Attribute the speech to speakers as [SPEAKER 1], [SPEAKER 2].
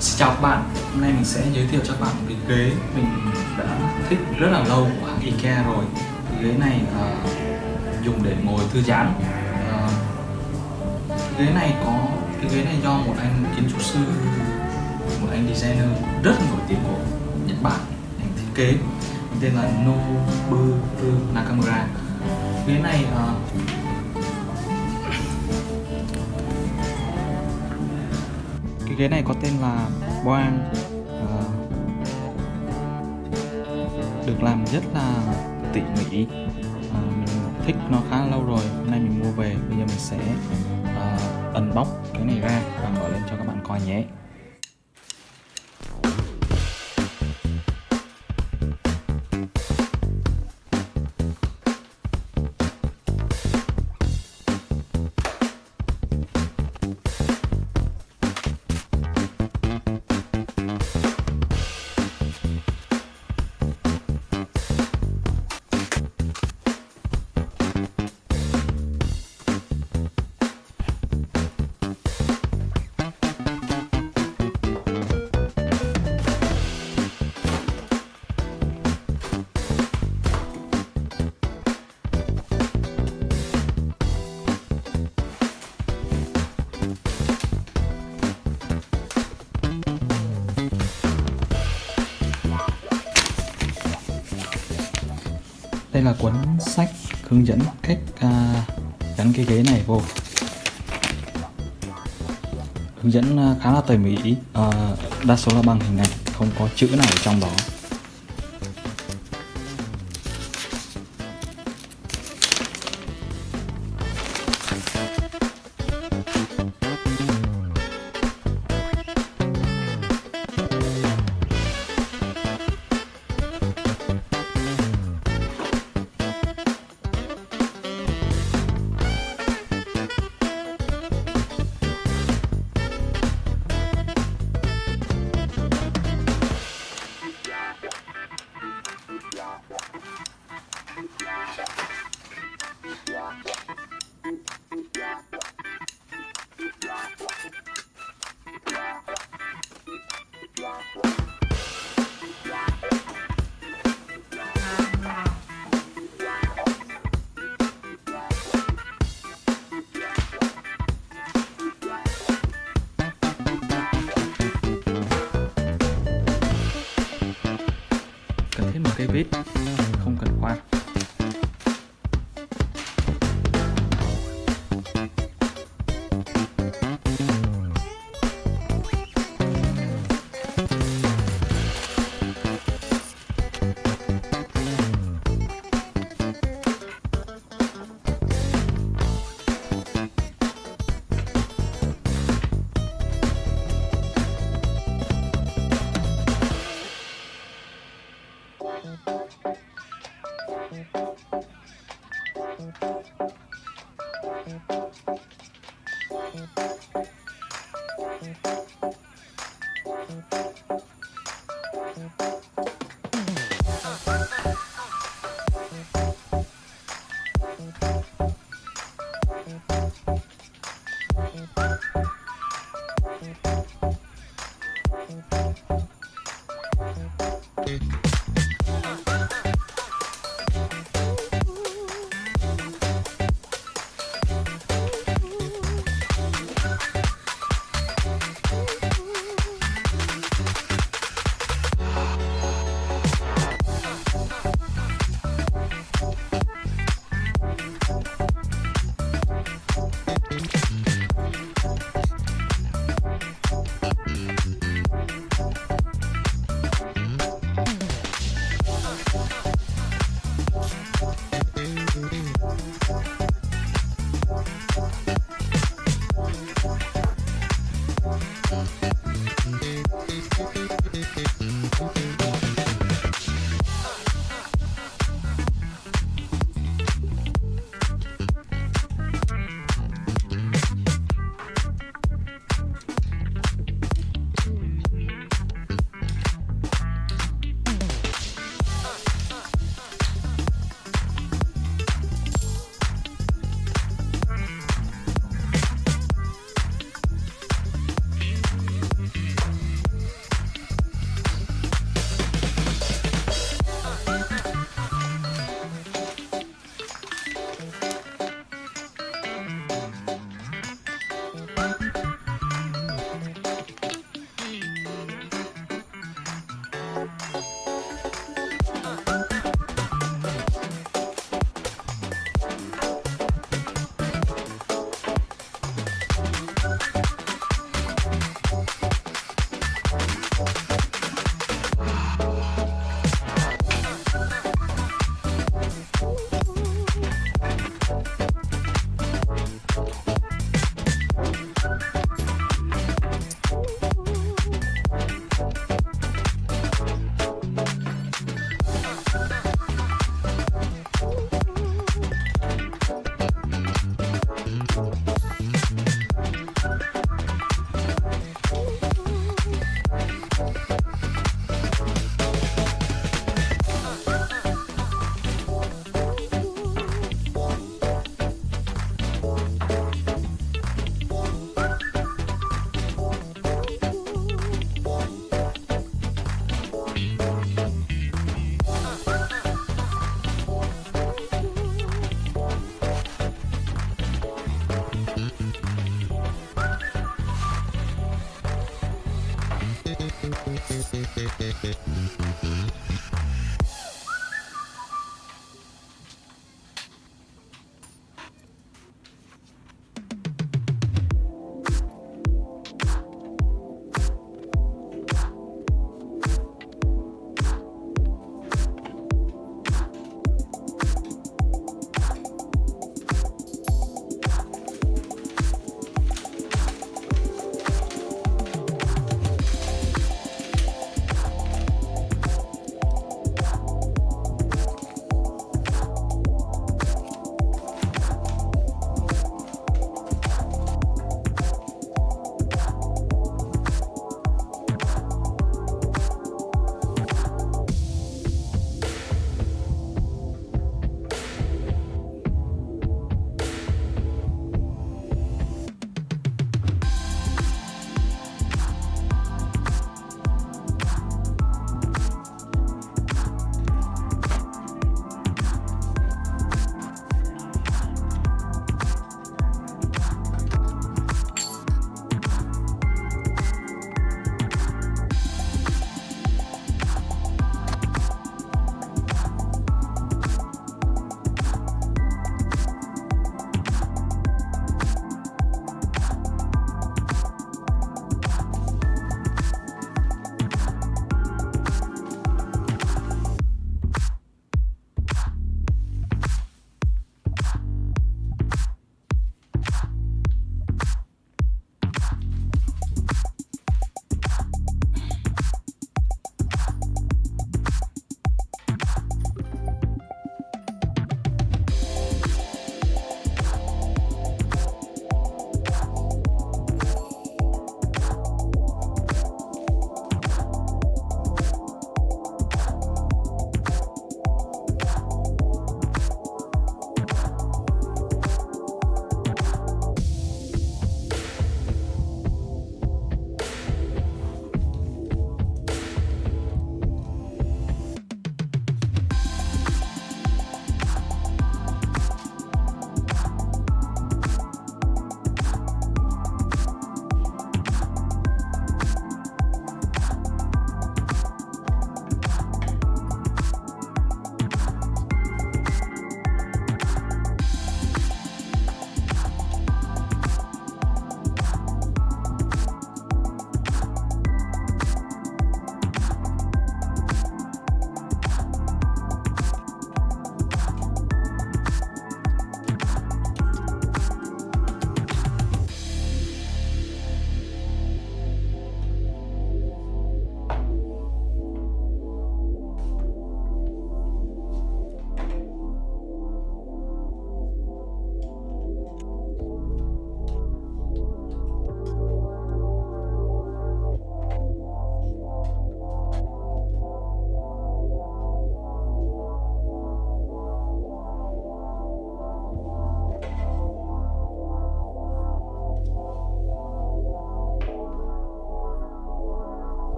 [SPEAKER 1] Chào các bạn, hôm nay mình sẽ giới thiệu cho các bạn một cái ghế mình đã thích rất là lâu của hãng IKEA rồi. Cái ghế này uh, dùng để ngồi thư giãn. Uh, ghế này có cái ghế này do một anh kiến trúc sư một anh designer rất nổi tiếng của Nhật Bản anh thiết kế tên là Nobu Nakamura. Ghế này uh, cái ghế này có tên là Boang. Uh, được làm rất là tỉ mỉ. Uh, mình thích nó khá lâu rồi hôm nay mình mua về bây giờ mình sẽ uh, unbox cái này ra và mở lên cho các bạn coi nhé. Đây là cuốn sách hướng dẫn cách uh, gắn cái ghế này vô. Hướng dẫn à, khá là tỉ mỉ uh, đa số là bằng hình ảnh không có chữ nào ở trong đó. Cần